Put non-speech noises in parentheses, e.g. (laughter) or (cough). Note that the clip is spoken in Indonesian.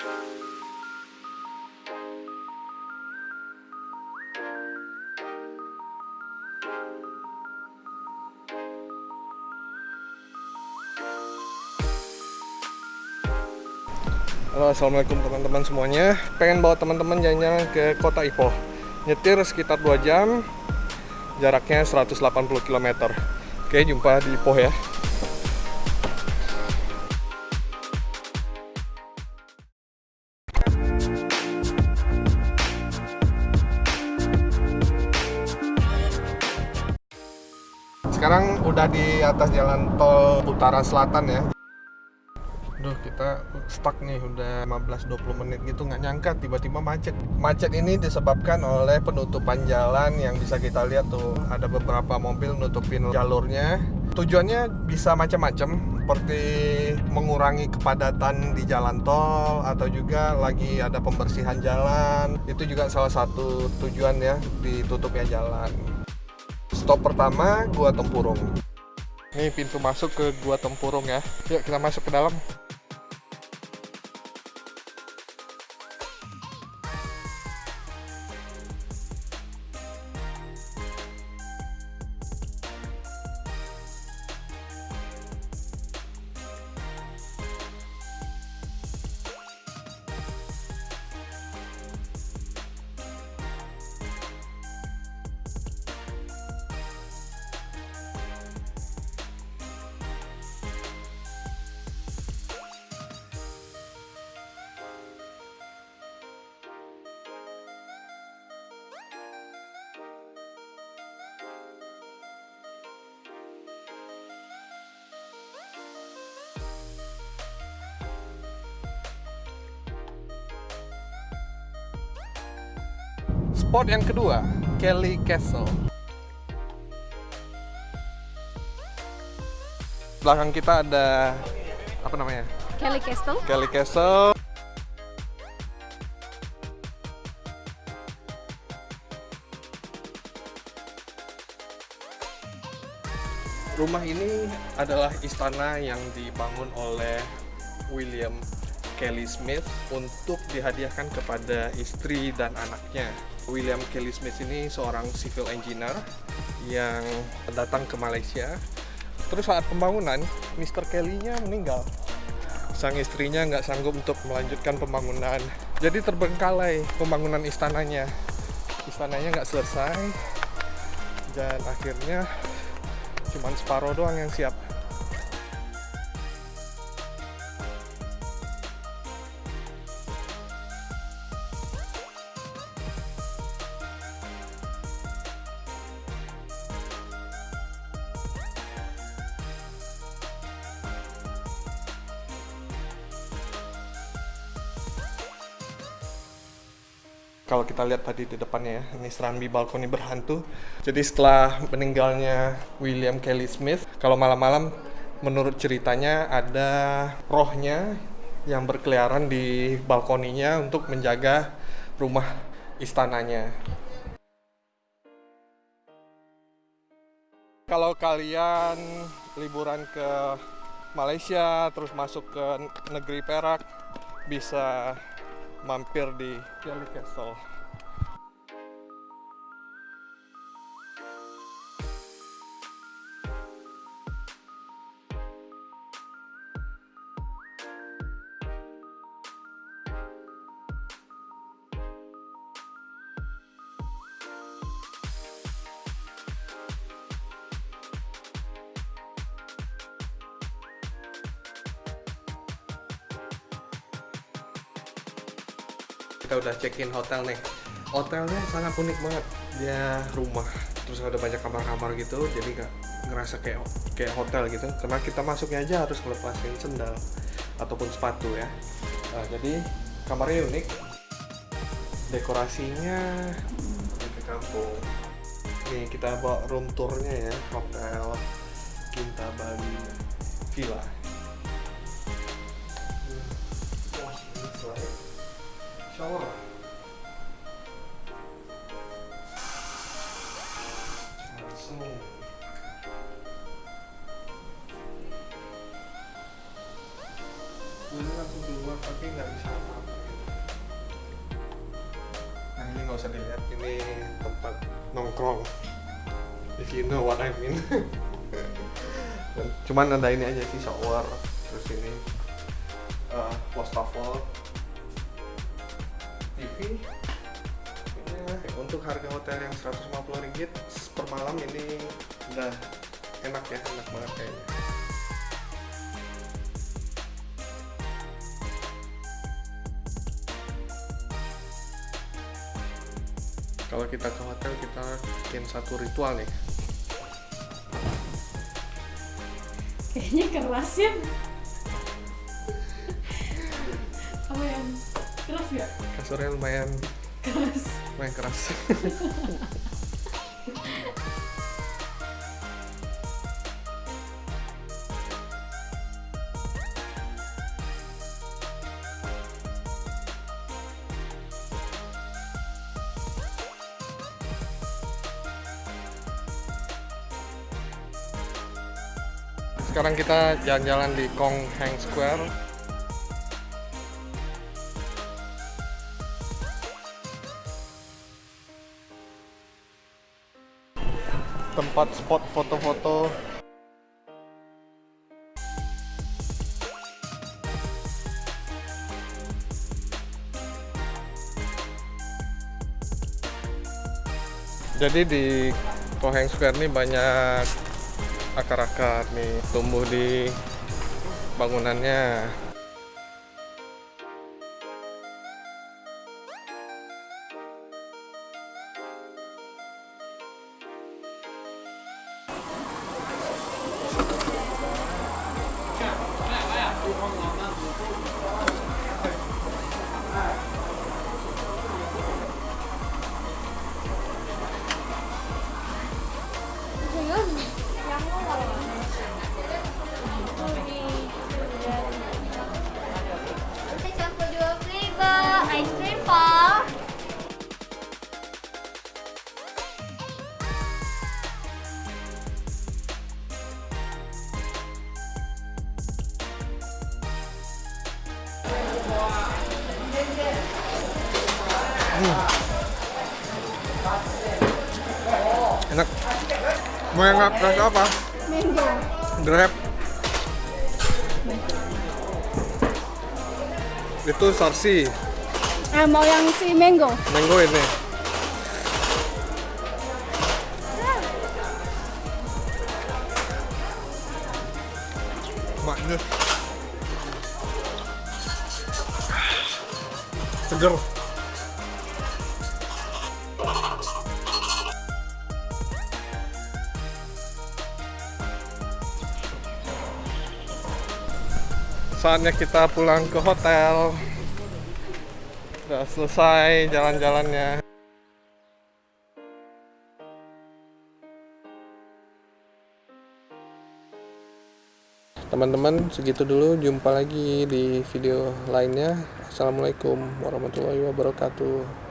Halo, assalamualaikum teman-teman semuanya. Pengen bawa teman-teman jalan-jalan ke kota Ipoh. Nyetir sekitar 2 jam, jaraknya 180 km. Oke, jumpa di Ipoh ya. Sekarang udah di atas jalan tol utara selatan ya. Duh, kita stuck nih udah 15-20 menit gitu nggak nyangka tiba-tiba macet. Macet ini disebabkan oleh penutupan jalan yang bisa kita lihat tuh ada beberapa mobil nutupin jalurnya. Tujuannya bisa macam-macam seperti mengurangi kepadatan di jalan tol atau juga lagi ada pembersihan jalan. Itu juga salah satu tujuan ya ditutupnya jalan. Stop pertama Gua Tempurung. Ini pintu masuk ke Gua Tempurung ya. Yuk kita masuk ke dalam. Spot yang kedua, Kelly Castle. Belakang kita ada apa namanya? Kelly Castle. Kelly Castle. Rumah ini adalah istana yang dibangun oleh William Kelly Smith untuk dihadiahkan kepada istri dan anaknya. William Kelly Smith ini seorang civil engineer yang datang ke Malaysia. Terus saat pembangunan, Mr. Kelly-nya meninggal. Sang istrinya nggak sanggup untuk melanjutkan pembangunan. Jadi terbengkalai pembangunan istananya. Istananya nggak selesai dan akhirnya cuman separuh doang yang siap. Kalau kita lihat tadi di depannya ya, ini serambi balkoni berhantu. Jadi setelah meninggalnya William Kelly Smith, kalau malam-malam menurut ceritanya ada rohnya yang berkeliaran di balkoninya untuk menjaga rumah istananya. Kalau kalian liburan ke Malaysia terus masuk ke negeri Perak bisa mampir di Kelly Castle. Kita udah check-in hotel nih. Hotelnya sangat unik banget. Dia rumah terus ada banyak kamar-kamar gitu. Jadi nggak ngerasa kayak kayak hotel gitu. Karena kita masuknya aja harus ngelepasin sendal ataupun sepatu ya. Nah, jadi kamarnya unik. Dekorasinya ke kampung. Nih kita bawa room tournya ya. Hotel Kinta Bali Villa shower. Langsung ini langsung keluar tapi nggak bisa apa-apa. Nah ini nggak usah dilihat ini tempat nongkrong. If you know what I mean. (laughs) Cuman ada ini aja sih shower terus ini uh, wastafel Ya, untuk harga hotel yang 150 ringgit per malam ini udah enak ya enak banget kayaknya. Kalau kita ke hotel kita bikin satu ritual nih. Kayaknya keras ya. (laughs) Apa yang keras ya? kasurnya lumayan Keras. lumayan keras sekarang kita jalan-jalan di Kong Hang Square tempat spot foto-foto. Jadi di Koheng Square ini banyak akar-akar nih tumbuh di bangunannya enak mau yang rasa apa? Mango. Grab itu sarsi Ah, mau yang si mango. mango ini maknya seger. Saatnya kita pulang ke hotel. Udah selesai jalan-jalannya teman-teman segitu dulu. Jumpa lagi di video lainnya. Assalamualaikum warahmatullahi wabarakatuh